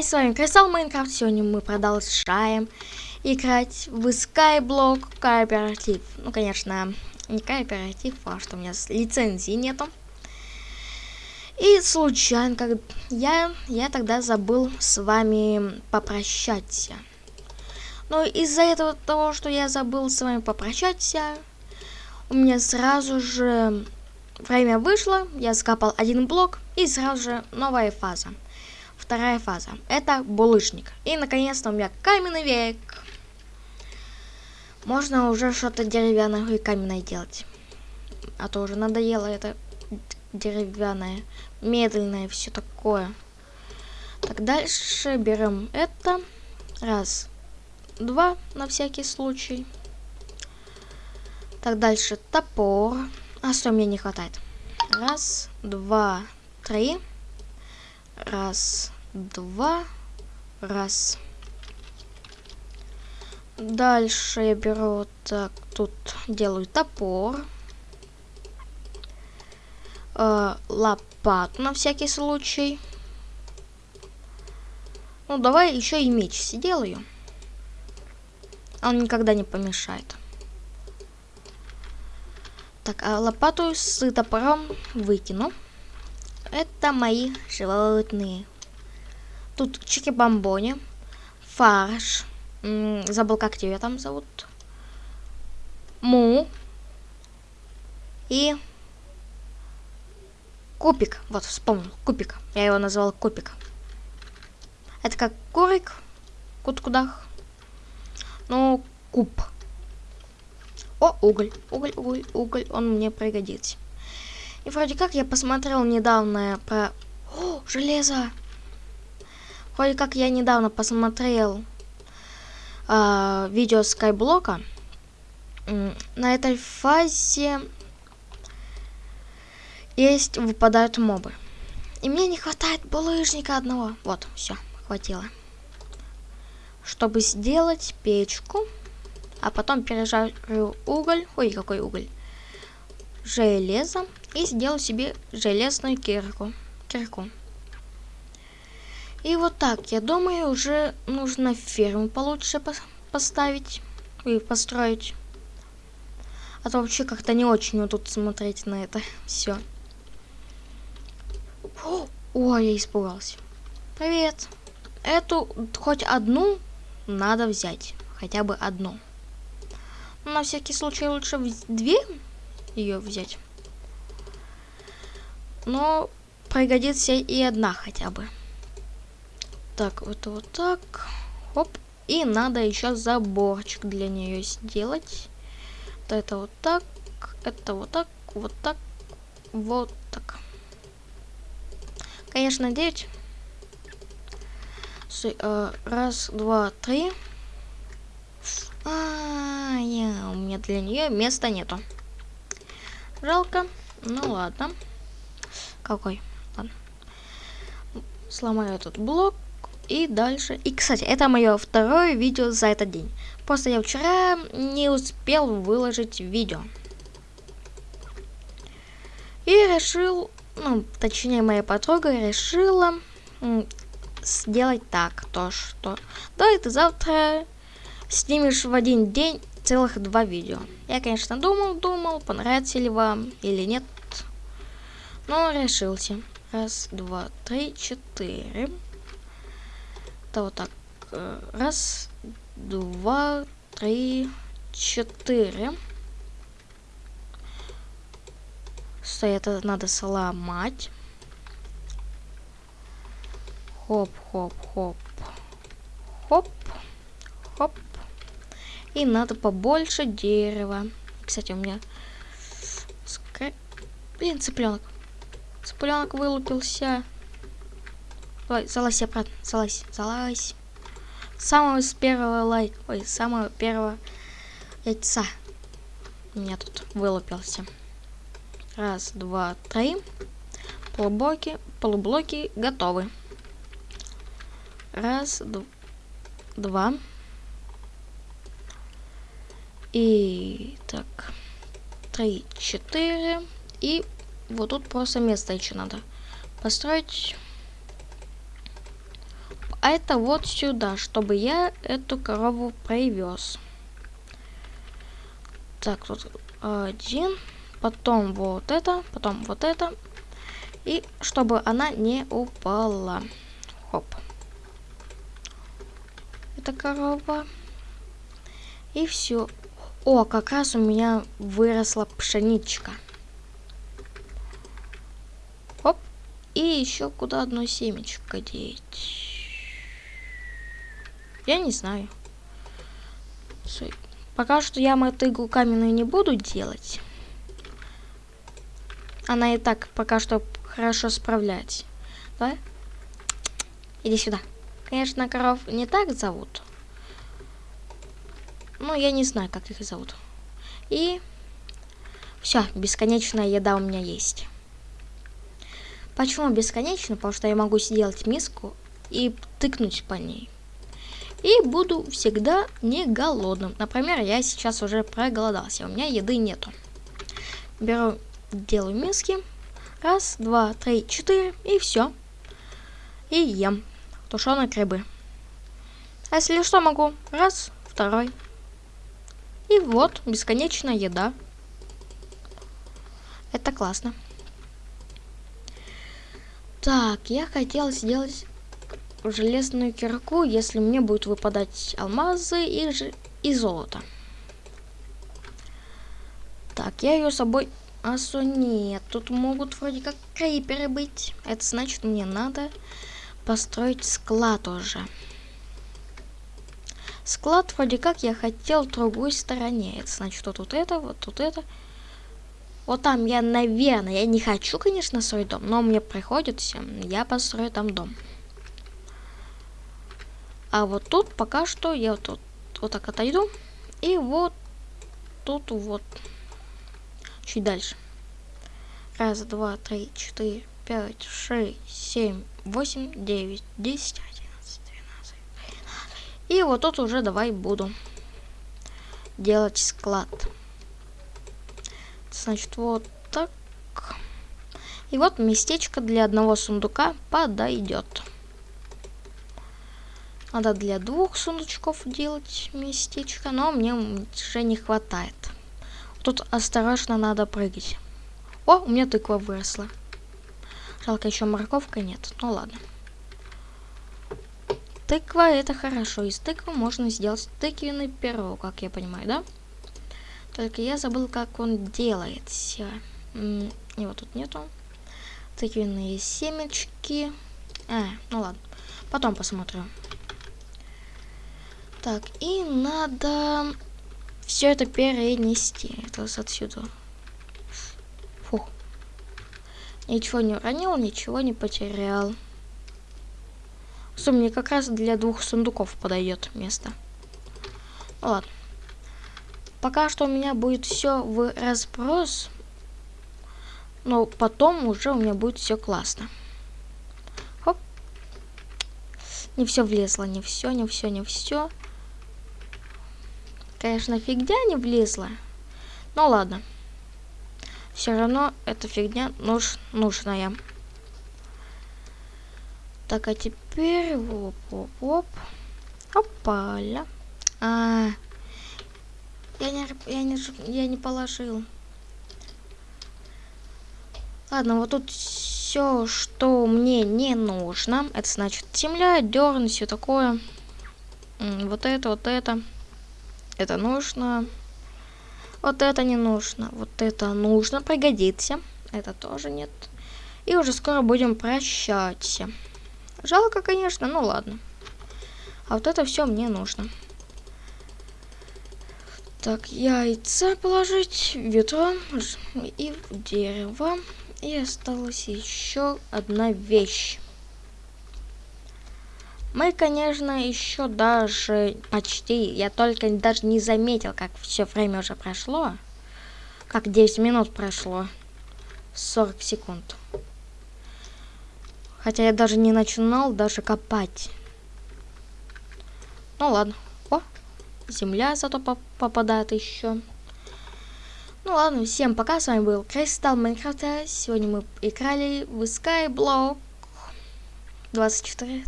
С вами Кристалл Майнкрафт. Сегодня мы продолжаем играть в Skyblock кооператив. Ну, конечно, не кооператив, а что у меня лицензии нету. И случайно, как я, я тогда забыл с вами попрощаться. Но из-за этого того, что я забыл с вами попрощаться, у меня сразу же время вышло, я скапал один блок и сразу же новая фаза. Вторая фаза. Это булыжник. И наконец-то у меня каменный век. Можно уже что-то деревянное и каменное делать. А то уже надоело это деревянное, медленное, все такое. Так, дальше берем это. Раз, два, на всякий случай. Так, дальше топор. А что мне не хватает? Раз, два, три. Раз, два, раз. Дальше я беру так, тут делаю топор. Э, лопату на всякий случай. Ну, давай еще и меч сделаю. Он никогда не помешает. Так, а лопату с топором выкину. Это мои животные. Тут чики-бомбони, фарш, забыл, как тебя там зовут, му и купик. Вот, вспомнил, купик. Я его назвал купик. Это как курик, кут-кудах. Ну, куб. О, уголь, уголь, уголь, уголь, он мне пригодится. И вроде как я посмотрел недавно про... О, железо! Вроде как я недавно посмотрел э, видео Скайблока. На этой фазе есть выпадают мобы. И мне не хватает булыжника одного. Вот, все, хватило. Чтобы сделать печку, а потом пережарю уголь. Ой, какой уголь. Железо. И сделаю себе железную кирку. кирку. И вот так, я думаю, уже нужно ферму получше по поставить и построить. А то вообще как-то не очень вот тут смотреть на это все. Ой, я испугался. Привет. Эту хоть одну надо взять. Хотя бы одну. На всякий случай лучше две ее взять. Но пригодится и одна хотя бы. Так, вот вот так. Хоп. И надо еще заборчик для нее сделать. Вот это вот так. Это вот так. Вот так. Вот так. Конечно, 9. Э, раз, два, три. А, я, у меня для нее места нету. Жалко. Ну ладно. Какой? Ладно. Сломаю этот блок. И дальше. И, кстати, это мое второе видео за этот день. Просто я вчера не успел выложить видео. И решил, ну, точнее, моя подруга решила сделать так, то что... Давай ты завтра снимешь в один день целых два видео. Я, конечно, думал, думал, понравится ли вам или нет. Но решился. Раз, два, три, четыре это вот так. Э, раз, два, три, четыре. Стой, это надо сломать. Хоп, хоп, хоп. Хоп, хоп. И надо побольше дерева. Кстати, у меня... Блин, цыпленок. Цыпленок вылупился. Ой, залазь обратно, залазь, залазь. Самого с первого лайк, ой, самого первого яйца. У меня тут вылупился. Раз, два, три. Полублоки, полублоки готовы. Раз, два. И так, три, четыре. И вот тут просто место еще надо построить. а это вот сюда, чтобы я эту корову привез. Так, тут один, потом вот это, потом вот это. И чтобы она не упала. Хоп. Это корова. И все. О, как раз у меня выросла пшеничка. Оп. И еще куда одно семечко деть. Я не знаю. Пока что я мотыгу каменную не буду делать. Она и так пока что хорошо справляется. Да? Иди сюда. Конечно, коров не так зовут. Ну, я не знаю, как их зовут. И все, бесконечная еда у меня есть. Почему бесконечно? Потому что я могу сделать миску и тыкнуть по ней. И буду всегда не голодным. Например, я сейчас уже проголодался, у меня еды нету. Беру, делаю миски. Раз, два, три, четыре, и все. И ем тушеной рыбы. А если что, могу раз, второй. И вот, бесконечная еда. Это классно. Так, я хотел сделать железную кирку, если мне будет выпадать алмазы и, ж... и золото. Так, я ее с собой... Асу нет, тут могут вроде как криперы быть. Это значит, мне надо построить склад уже. Склад вроде как я хотел в другой стороне. Это значит, вот тут это, вот тут это. Вот там я, наверное, я не хочу, конечно, свой дом, но мне приходится, я построю там дом. А вот тут пока что я вот, тут, вот так отойду. И вот тут вот. Чуть дальше. Раз, два, три, четыре, пять, шесть, семь, восемь, девять, десять, одиннадцать, двенадцать, тринадцать. И вот тут уже давай буду делать склад. Значит, вот так. И вот местечко для одного сундука подойдет. Надо для двух сундучков делать местечко, но мне уже не хватает. Тут осторожно надо прыгать. О, у меня тыква выросла. Жалко, еще морковка нет. Ну ладно. Тыква это хорошо. Из тыквы можно сделать тыквенный пирог, как я понимаю, да? Только я забыл, как он делается. Его тут нету. Тыквенные семечки. А, ну ладно. Потом посмотрю. Так, и надо все это перенести. Это отсюда. Фух. Ничего не уронил, ничего не потерял. Что мне как раз для двух сундуков подойдет место. Ну ладно. Пока что у меня будет все в разброс. Но потом уже у меня будет все классно. Хоп. Не все влезло, не все, не все, не все. Конечно, фигня не влезла. Ну ладно. Все равно эта фигня нуж нужная. Так, а теперь... Оп, оп, оп. Опаля. А, я не, я не, я не положил. Ладно, вот тут все, что мне не нужно. Это значит земля, дерн, все такое. Вот это, вот это. Это нужно. Вот это не нужно. Вот это нужно, пригодится. Это тоже нет. И уже скоро будем прощаться. Жалко, конечно, ну ладно. А вот это все мне нужно. Так, яйца положить, ведро и дерево. И осталась еще одна вещь. Мы, конечно, еще даже почти, я только даже не заметил, как все время уже прошло. Как 10 минут прошло. 40 секунд. Хотя я даже не начинал даже копать. Ну ладно. Земля зато по попадает еще. Ну ладно, всем пока, с вами был Кристалл Майнкрафта. Сегодня мы играли в Skyblock 24